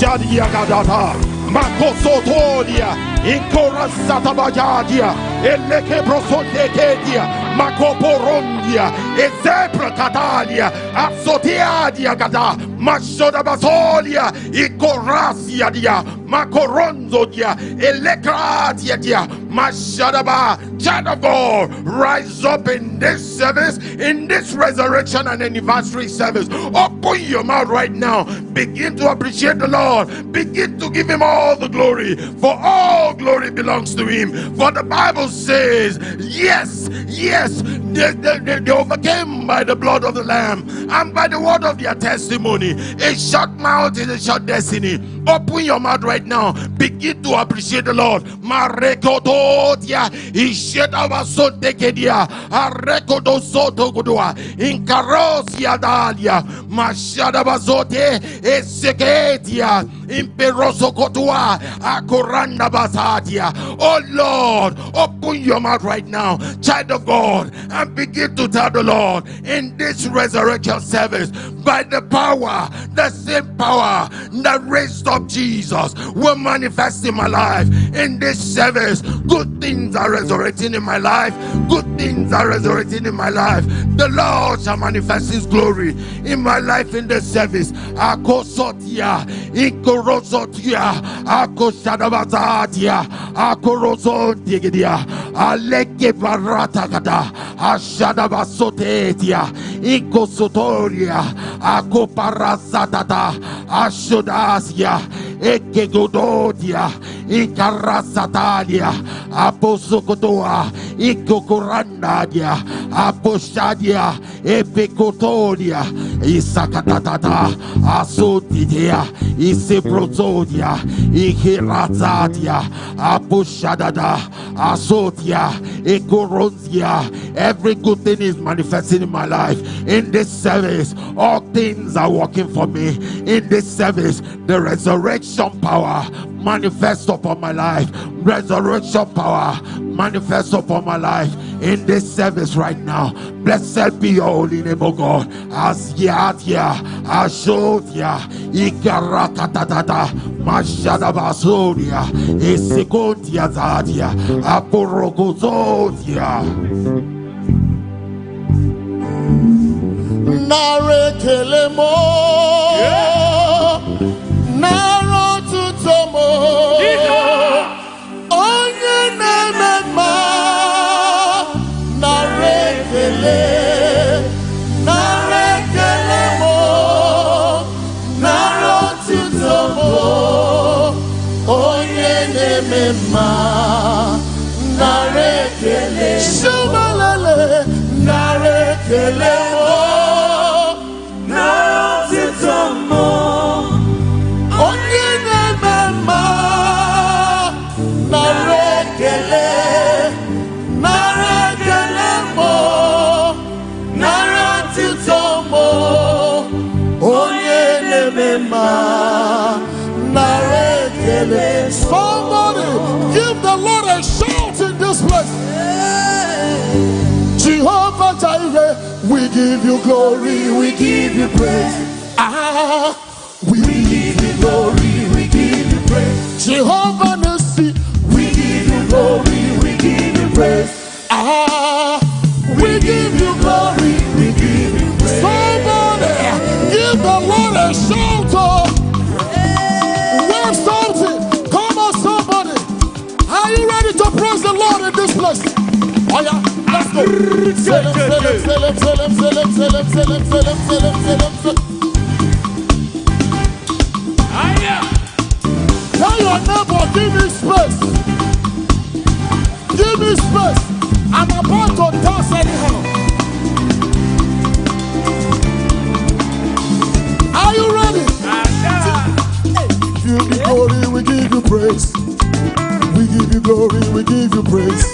Eproshadia Gadata, Makosotoria, Inkorasatabayadia, Eleke Prosotekedia, Makoporondia, Ezebra Catalia, Asoteadia Gada, Mashoda Basolia, Ikorasia dia, Makoronzo dia, Elekratia dia, Mashadaba, child of God, rise up in this service, in this resurrection and anniversary service. Open your mouth right now. Begin to appreciate the Lord. Begin to give him all the glory. For all glory belongs to him. For the Bible says, yes, yes, they, they, they, they overcame by the blood of the Lamb and by the word of their testimony. A short mouth is a short destiny. Open your mouth right now. Begin to appreciate the Lord. Marekototia, Ishetabasotekedia, Arekodosotogodua, Inkarosia Dalia, Mashadabazote, Eseketia, Oh Lord, open your mouth right now, child of God, and begin to tell the Lord in this resurrection service by the power, the same power that raised up Jesus will manifest in my life. In this service, good things are resurrecting in my life. Good things are resurrecting in my life. The Lord shall manifest His glory in my life in this service. Akosotia, akoshadabazatia, akorosotigidia, aleke baratakada, ashadabasotetia, ikosotoria, akoparasatata, ashodasia, ekegodotia, ikarasatalia, aposokotoa, ikokorandadia, aposhadia, epekotolia, isakatatata, asotidia, isebrozodia, ikirazadia, aposhadada, asotia, ekoronzia. Every good thing is manifesting in my life. In this service, all things are working for me. In this service, the resurrection power manifest upon my life. Resurrection power manifest upon my life in this service right now. Blessed be your holy name, O God. Asyatia, Ashotia, Ikarakatata, Mashadabasoria, Esekontia Zadia, Aporogozotia. narekelemo nara otuto mo nara ekele mo nara onye na-eme mma nara ekele somebody give the lord a shout in this place Jehovah Jireh, we give you glory, we give you praise. Ah, we give you glory, we give you praise. Jehovah praise. Ah, we give you glory, we give you praise. Somebody, give the Lord a shout. oh. Wave something. Come on, somebody. Are you ready to praise the Lord in this place? Oh yeah, let's go. Selim, selim, selim, selim, selim, selim, selim, selim, selim, selim, selim. Tell your neighbor, give me space. Give me space. I'm about to dance anyhow. Are you ready? Give you glory, we give you praise. We give you glory, we give you praise.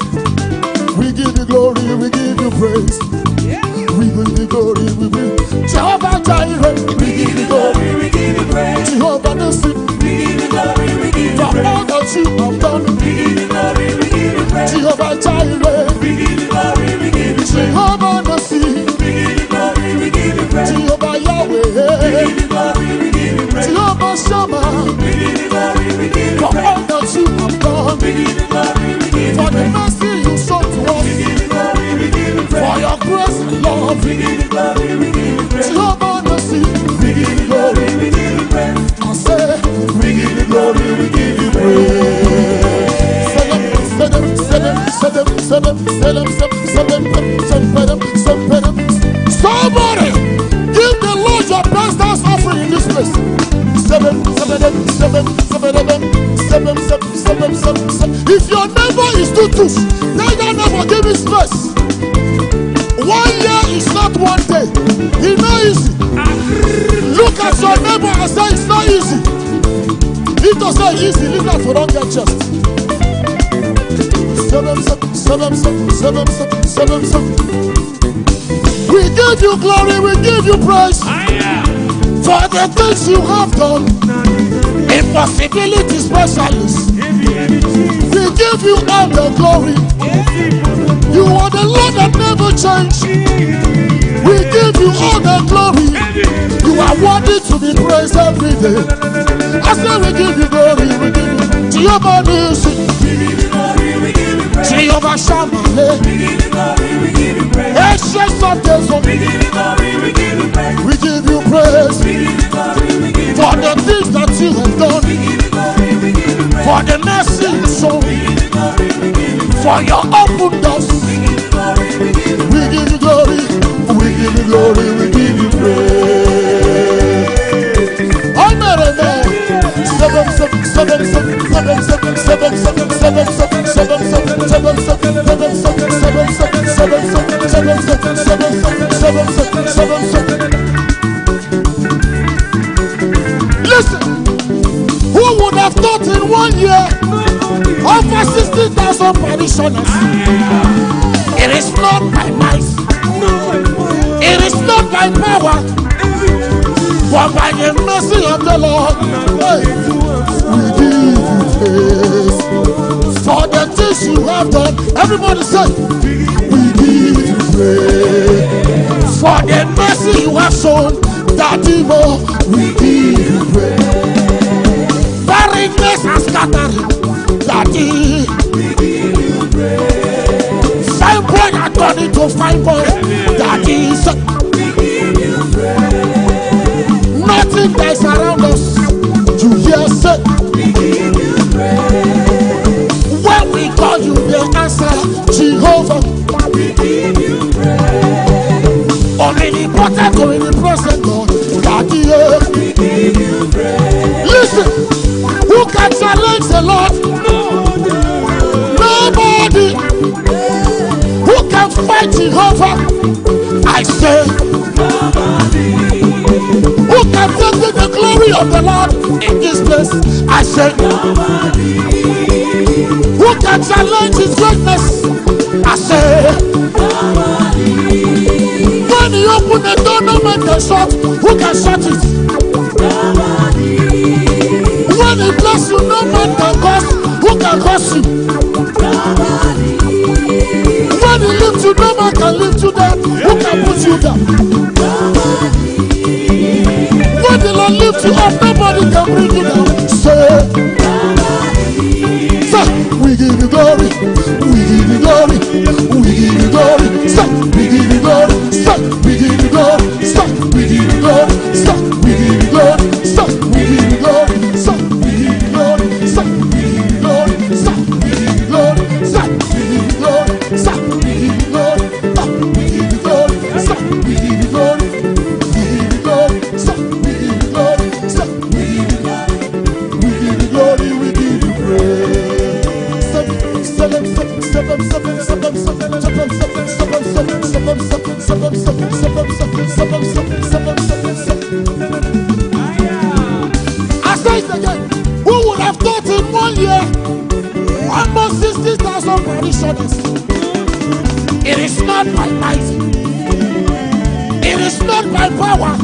We give you glory, we give you praise. We give you glory, we give Jehovah Jireh, we give you glory, we give you praise. Jehovah Nissi, We give you glory, we give you praise. for all that you have done. We give you glory, we give you praise. Jehovah Jireh, We give you glory, we give you. Jehovah Nissi, We give you glory, we give you praise. Jehovah We give you glory, we give you praise. Jehovah Shammah, We give you glory, we give you for praise. all that you have done. We give you glory, we give you For the praise. mercy you showed to We give you glory, we give you for praise. your grace and love. We give you glory, we give you praise. Jehovah We give you glory, we give you praise. I say, We give you glory, we give you them, sell them, sell them, sell them, sell them. Seven, seven, seven, seven, seven, seven. We give you glory, we give you praise for the things you have done. Impossibility specialist. We give you all the glory. You are the Lord that never change. We give you all the glory. You are worthy to be praised every day. I say we give you glory, we give you Jehovah Nissi, We Jehovah Shammah. Ancient of days, we give you praise for the things that you have done, for the mercy you show, for your open doors. We give you glory, we give you glory, we give you praise. I'm not a man. 60,000 parishioners? It is not by might, it is not by power, but by the mercy of the Lord. We give you praise for the things you have done. Everybody say, we give you praise for the mercy you have shown. that more, we give you praise. Barrenness and scattering, Daddy. Fine money to find more. That is uh, nothing that's around us. You hear say when we call you, the answer Jehovah. Only the potter going in the process, Lord, That is. Uh, fight Jehovah? I say, who can take the glory of the Lord in this place? I say, who can challenge his greatness? I say, when he open the door, no man can shut. Who can shut it? When he bless you, no man can curse. Who can curse you? Nobody can bring down. Say, say, we give you glory, 60,000 parishioners? It is not by might, it is not by power,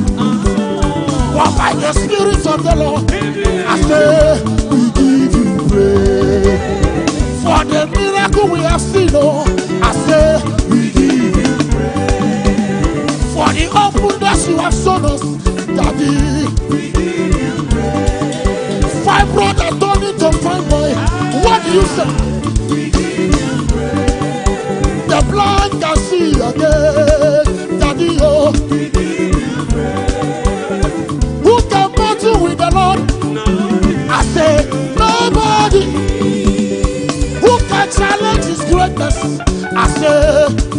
but by the Spirit of the Lord. I say, we give you praise for the miracle we have seen. Oh, I say, we give you praise for the open you have shown us, Daddy. Five brothers turn into five boy. What do you say? The blind can see again, Daddy. Oh, who can battle with the Lord? I say nobody who can challenge his greatness. I say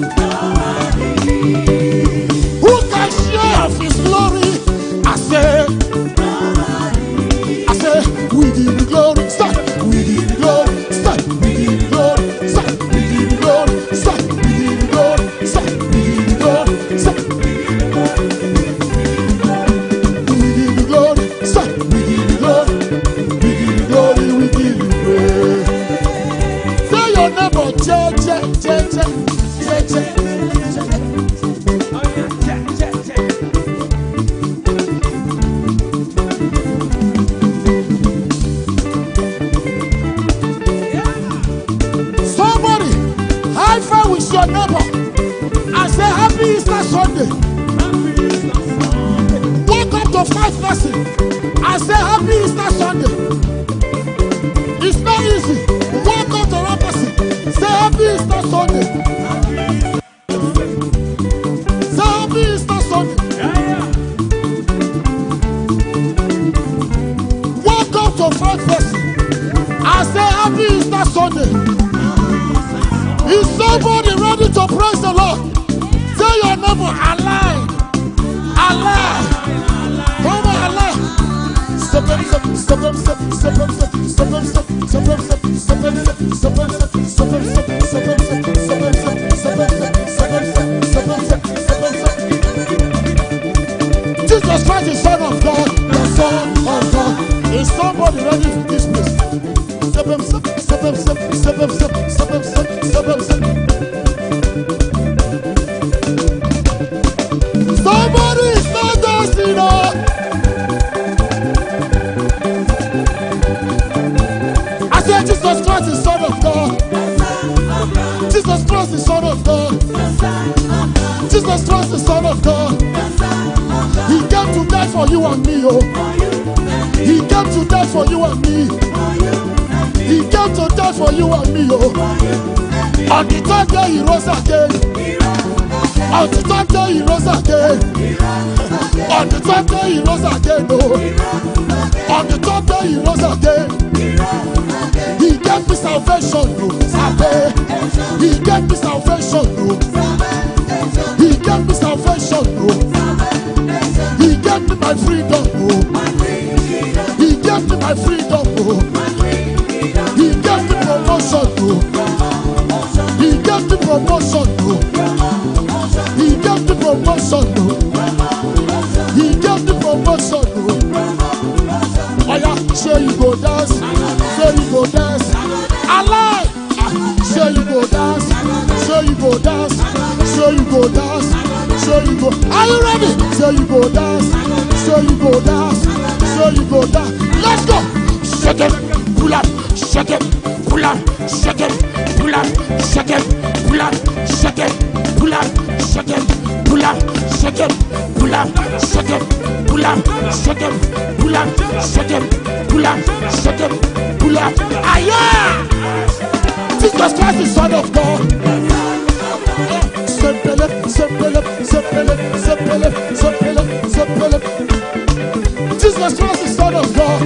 Jesus Christ, the Son of God, the Son of God. Is somebody ready for this place? Step up, step, step up, step, step up, step, step up, step, up, step. Somebody Jesus Christ, the Son of God. He came to die for you and me, oh. He came to die for you and me. He came to die for you and me, oh. On the third day he rose again. On the third day he rose again. On the third day he rose again, oh. On the third day he rose again. He gave me salvation, oh. He gave me salvation, oh. He gave me my freedom, oh. He gave me my freedom. He oh. Gave me promotion. He gave me promotion. He gave me promotion, oh. Say you go dance, say you go dance. Alive, say you go dance, say you go dance, say you go dance, say you go. Are you ready? Say you go dance, say you go dance, say you go dance. Let's go. Shake it, pull up, shake it, pull up, shake it, pull up, shake it, pull up, shake it, pull up, shake it, pull up, shake it, pull up, shake it, pull up, shake it, pull up, shake it, pull up, shake it, pull up. Aya! Jesus Christ, the Son of God. Sepele, sepele, sepele, sepele, sepele, sepele. Jesus Christ, the Son of God.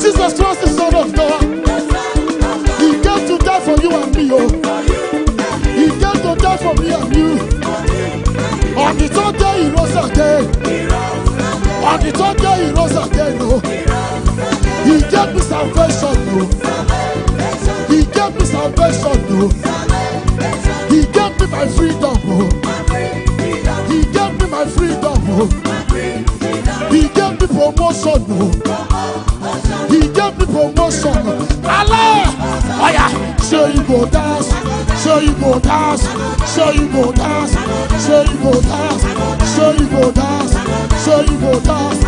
Jesus Christ, the Son of God. He came to die for you and me, oh. He came to die for me and you. On the third day, he rose again. On the third day, he rose again, oh. He gave me salvation, oh. He gave me salvation, oh. My freedom, oh. He gave me my freedom, oh. He gave me promotion, oh. He gave me promotion. Allah! Oh yeah, show you go dance, show you go dance, show you go dance, show you go dance, show you go dance, show you go dance,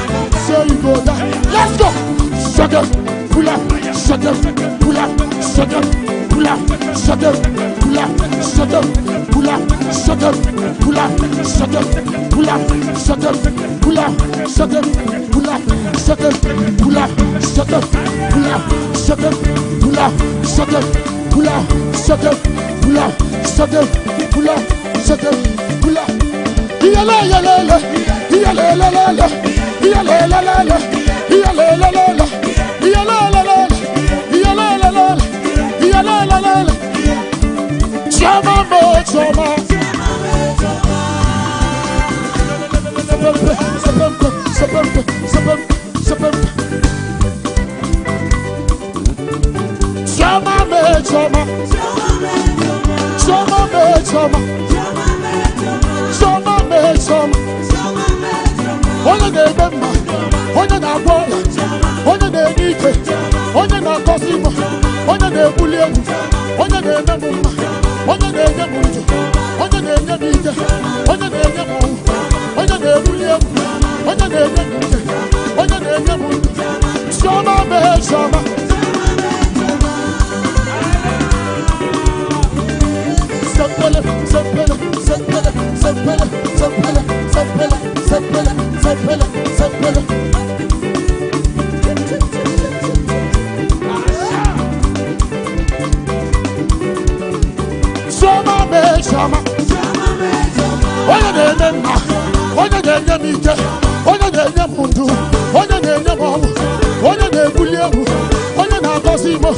show you go dance. Let's go! Shut up, pull up, shut up, pull up, shut up, pull up, shut up, pull up, shut up, pull up, shut up, pull up, shut up, pull up, shut up, pull up, shut up, pull up, shut up, pull up, shut up, pull up, shut up, pull up, shut up, pull up, shut up, pull up, shut up, pull up, shut up, pull up. Iyale iyale iyale iyale iyale iyale iyale Chama mo chama Sapempe sapempe sapempe sapempe sapempe Chama me chama Chama me chama Chama me chama onye na-eme mma onye na-agwọ ọrịa onye na-enye ike onye na-akọsi mma onye na-ebuli elu onye na-eme m onye na-enye m ndụ onye na-enye m ike onye na-enye m ọnwụ onye na-ebuli elu onye na-enye m ike onye na-enye m ndụ chiọma mee na-enye mma onye na-enye m ike onye na-enye m ndụ onye na-enye m ọnwụ onye na-ebuli egwu onye na-agọzi imo.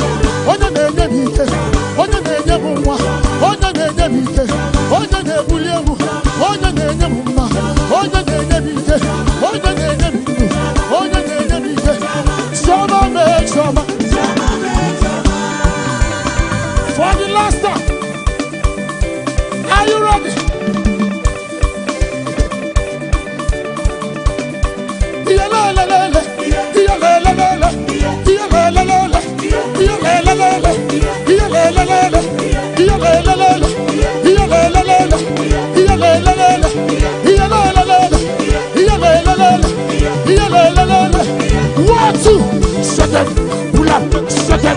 Seten, boulan, seten,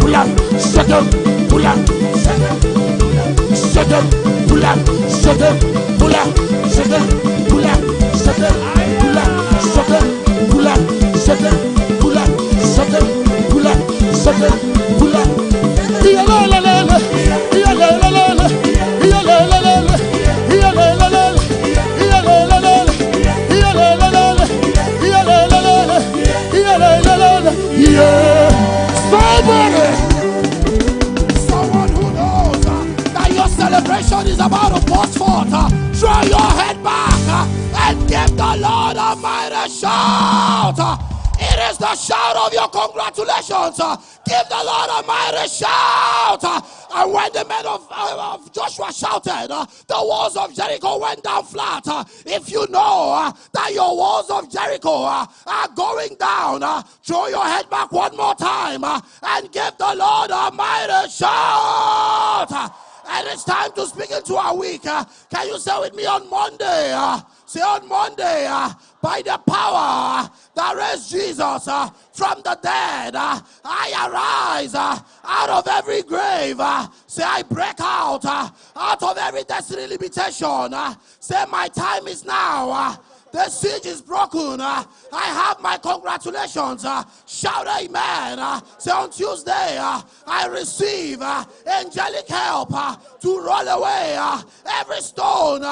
boulan, seten, boulan, seten, boulan, seten, boulan, seten, boulan, seten, boulan, seten, boulan, seten, boulan, seten, boulan, seten, celebration is about to burst forth. Uh, throw your head back uh, and give the Lord a mighty shout. Uh, it is the shout of your congratulations. Uh, give the Lord a mighty shout. Uh, and when the men of, uh, of Joshua shouted, the walls of Jericho went down flat. If you know that your walls of Jericho are going down, throw your head back one more time and give the Lord a mighty shout. And it's time to speak into our week. Uh, can you say with me on Monday? Uh, say on Monday, uh, by the power that raised Jesus uh, from the dead, uh, I arise uh, out of every grave. Say, I break out out of every destiny limitation. Say, my time is now. The siege is broken. Uh, I have my congratulations. Uh, shout amen. Uh, say on Tuesday, uh, I receive uh, angelic help uh, to roll away every stone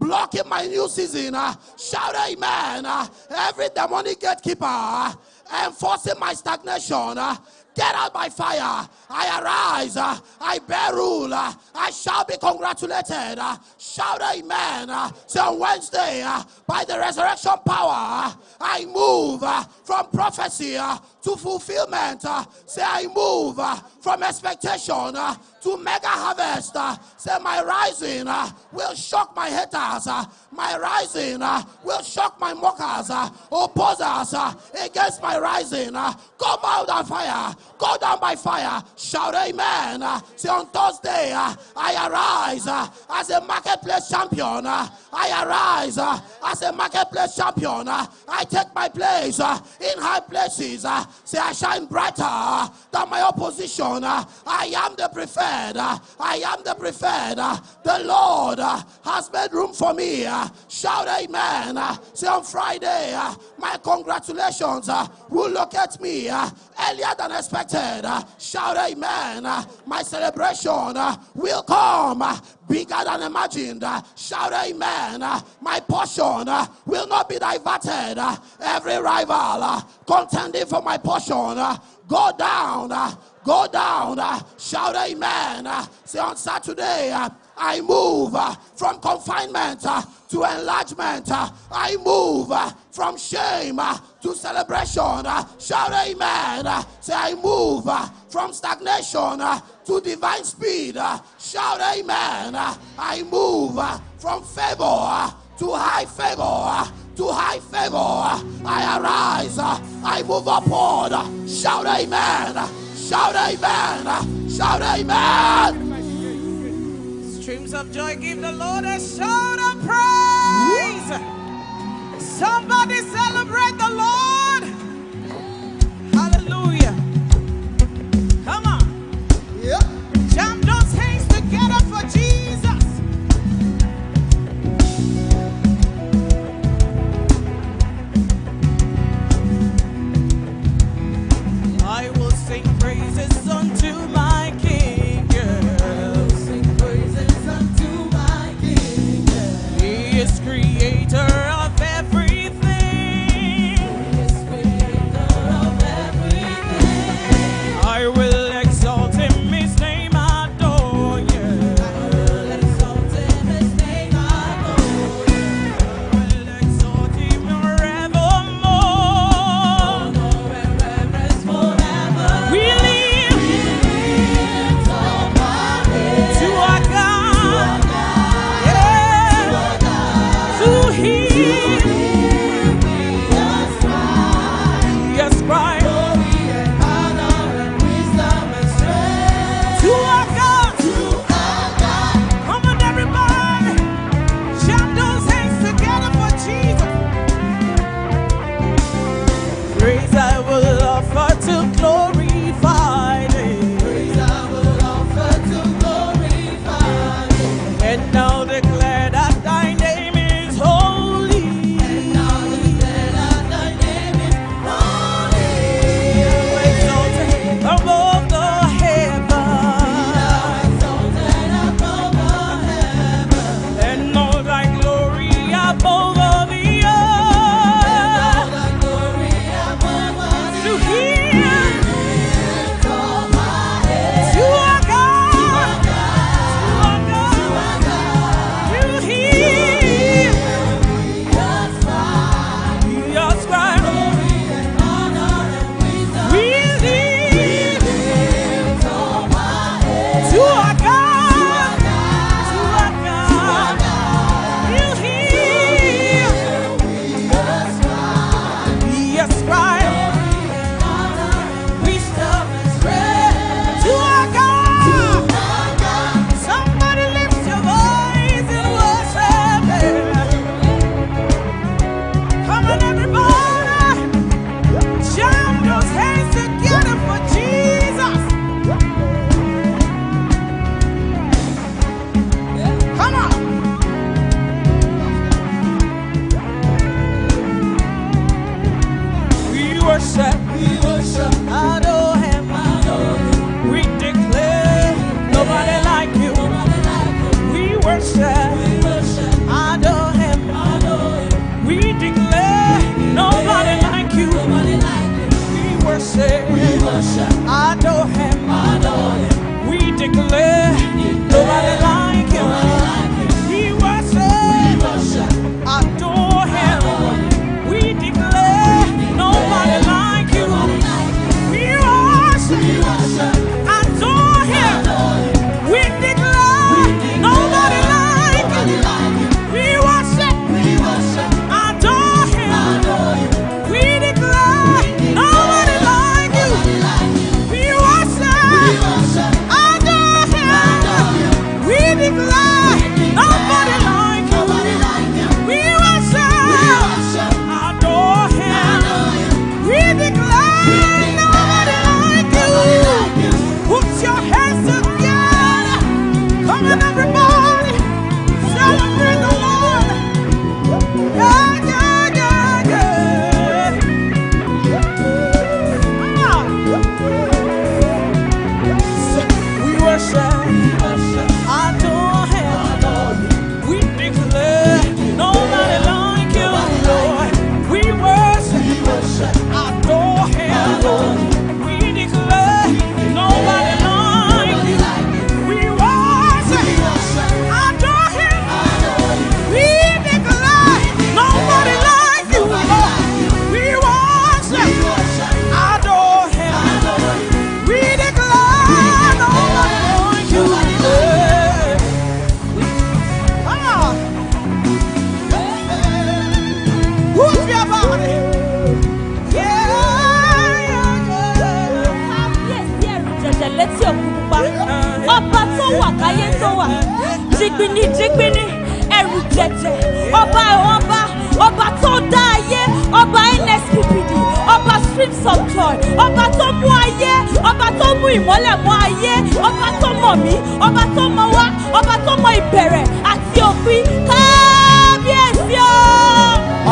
blocking my new season. Shout amen. Every demonic gatekeeper enforcing my stagnation. Get out by fire. I arise. Uh, I bear rule. Uh, I shall be congratulated. Uh, shout amen. Uh, say on Wednesday, uh, by the resurrection power, uh, I move from prophecy to fulfillment. Say I move from expectation to mega harvest. Say my rising will shock my haters. My rising will shock my mockers, opposers against my rising. Come out on fire. Go down by fire. Shout amen. Uh, say on Thursday, uh, I arise uh, as a marketplace champion. Uh, I arise uh, as a marketplace champion. Uh, I take my place in high places. Say I shine brighter than my opposition. I am the preferred. I am the preferred. The Lord has made room for me. Shout amen. Say on Friday, my congratulations will locate me earlier than expected. Shout amen. My celebration will come bigger than imagined. Shout amen. My portion will not be diverted. Every rival contending for my portion, go down. Go down. Uh, shout amen. Uh, say on Saturday, uh, I move uh, from confinement uh, to enlargement. Uh, I move from shame to celebration. Shout amen. Say, I move from stagnation to divine speed. Shout amen. I move from favor to high favor. to high favor. I arise. I move upward. Shout amen. Shout amen. Shout amen. Streams of joy, give the Lord a shout of praise. Somebody celebrate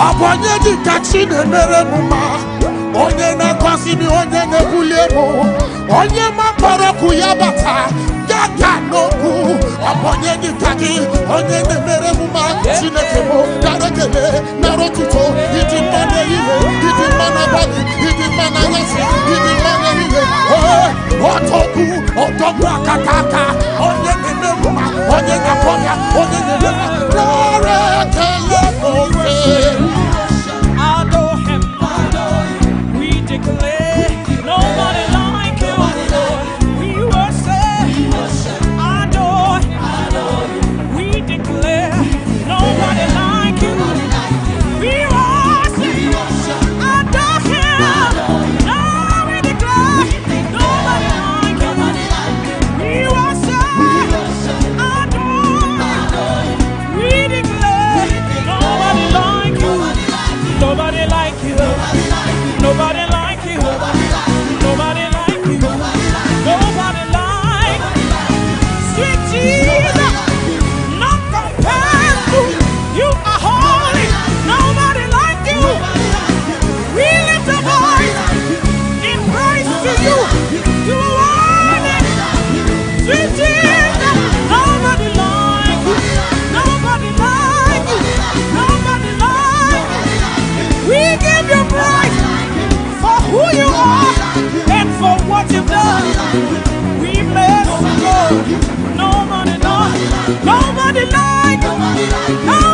ọ bụ onye dị ka chi na-emere m mma onye na-agọzi m onye na-ebuli elu onye mapara okwu ya bata ya ga n'okwu ọ bụ onye dị ka gị onye na-emere m mma chineke m nara ekele nara otuto ịdị mma n'ehihie ịdị mma n'abalị ịdị mma n'anyasị ịdị mma n'ehihie ee ọtọgbu ọtọgbu akata aka onye na-eme m onye na-akpọ ya onye na-eme mma nara ekele n'ofe Adore him. We declare like you. Nobody like you. Lord. Nobody like nobody like. Nobody like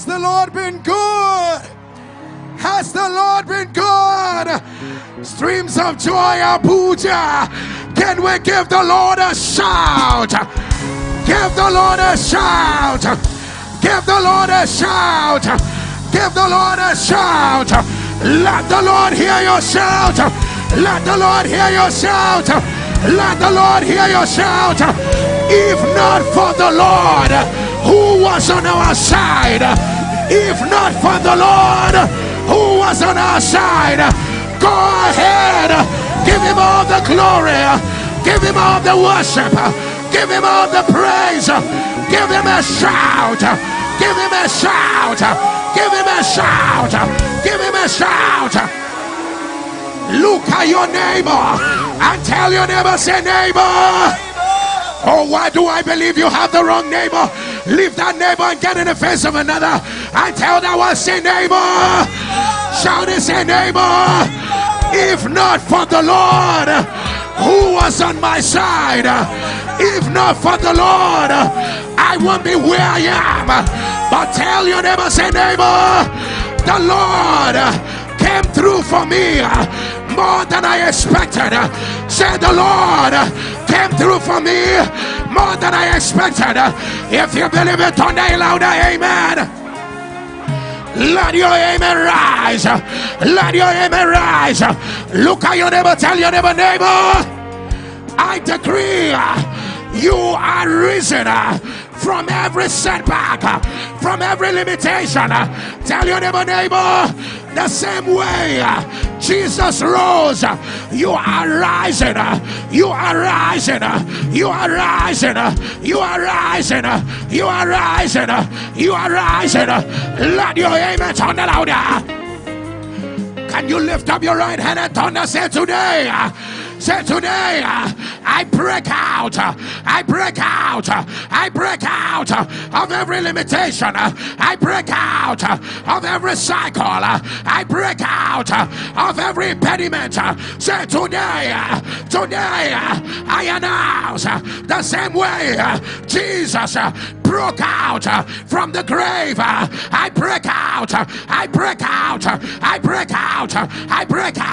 Has the Lord been good? Has the Lord been good? Streams of joy, Abuja. Can we give the Lord a shout? Give the Lord a shout. Give the Lord a shout. Give the Lord a shout. Let the Lord hear your shout. Let the Lord hear your shout. Let the Lord hear your shout. If not for the Lord who was on our side, if not for the Lord who was on our side, go ahead. Give him all the glory. Give him all the worship. Give him all the praise. Give him a shout. Give him a shout. Give him a shout. Give him a shout. Look at your neighbor and tell your neighbor, say, neighbor. Oh, why do I believe you have the wrong neighbor? Leave that neighbor and get in the face of another. And tell that one, say, neighbor. Shout and say, neighbor. If not for the Lord who was on my side, if not for the Lord, I won't be where I am. But tell your neighbor, say, neighbor, the Lord came through for me more than I expected. Say the Lord came through for me more than I expected. If you believe it, a louder, amen. Let your amen rise. Let your amen rise. Look at your neighbor, tell your neighbor, neighbor. I decree you are risen from every setback, from every limitation. Tell your neighbor, neighbor, the same way Jesus rose, you are rising, you are rising, you are rising, you are rising, you are rising, you are rising. Let your amen sound louder. Can you lift up your right hand and thunder? Say today. Uh, Say today, uh, I break out, uh, I break out, uh, I break out uh, of every limitation, uh, I break out uh, of every cycle, uh, I break out uh, of every impediment. uh, Say today, uh, today, uh, I announce uh, the same way uh, Jesus uh, broke out uh, from the grave. uh, I break out, uh, I break out, uh, I break out, uh, I break out.